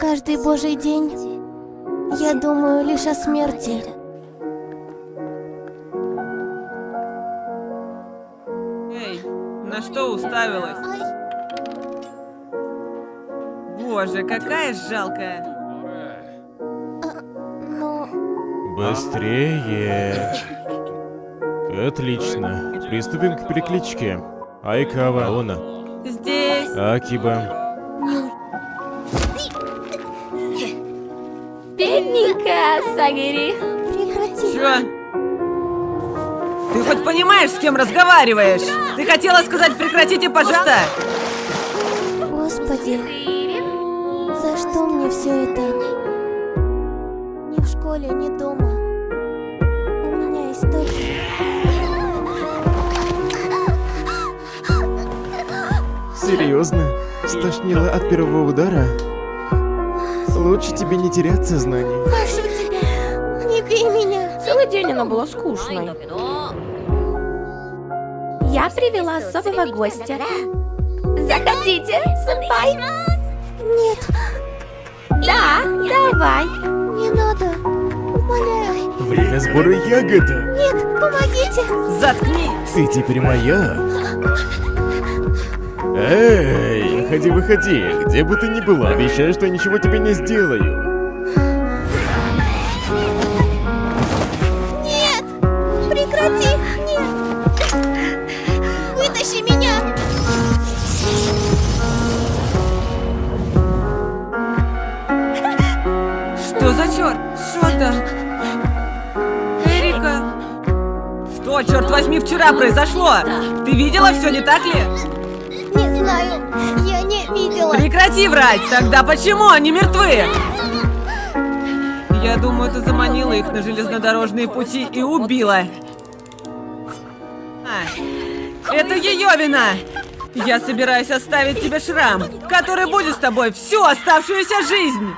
Каждый божий день я думаю лишь о смерти. Эй, на что уставилась? Боже, какая жалкая. Быстрее. Отлично. Приступим к перекличке. Айкава, Она. Здесь. Акиба. Бедненькая Сагири. прекрати. Чё? Ты хоть понимаешь, с кем разговариваешь? Ты хотела сказать прекратите, пожалуйста? Господи, Серьезно? Стошнило от первого удара? Лучше тебе не терять сознание. Прошу тебя, не бей меня. Целый день она была скучной. Я привела особого гостя. Заходите, сэмпай. Нет, Да, давай. Время сбора ягода. Нет, помогите. Заткнись! Ты теперь моя. Эй, выходи, выходи. Где бы ты ни была, обещаю, что я ничего тебе не сделаю. Нет, прекрати. Нет. Вытащи меня. Что за черт? Что-то... Эрика? Что, черт возьми, вчера произошло? Ты видела все, не так ли? Не знаю, я не видела. Прекрати врать! Тогда почему они мертвы? Я думаю, ты заманила их на железнодорожные пути и убила. А, это ее вина! Я собираюсь оставить тебе шрам, который будет с тобой всю оставшуюся жизнь!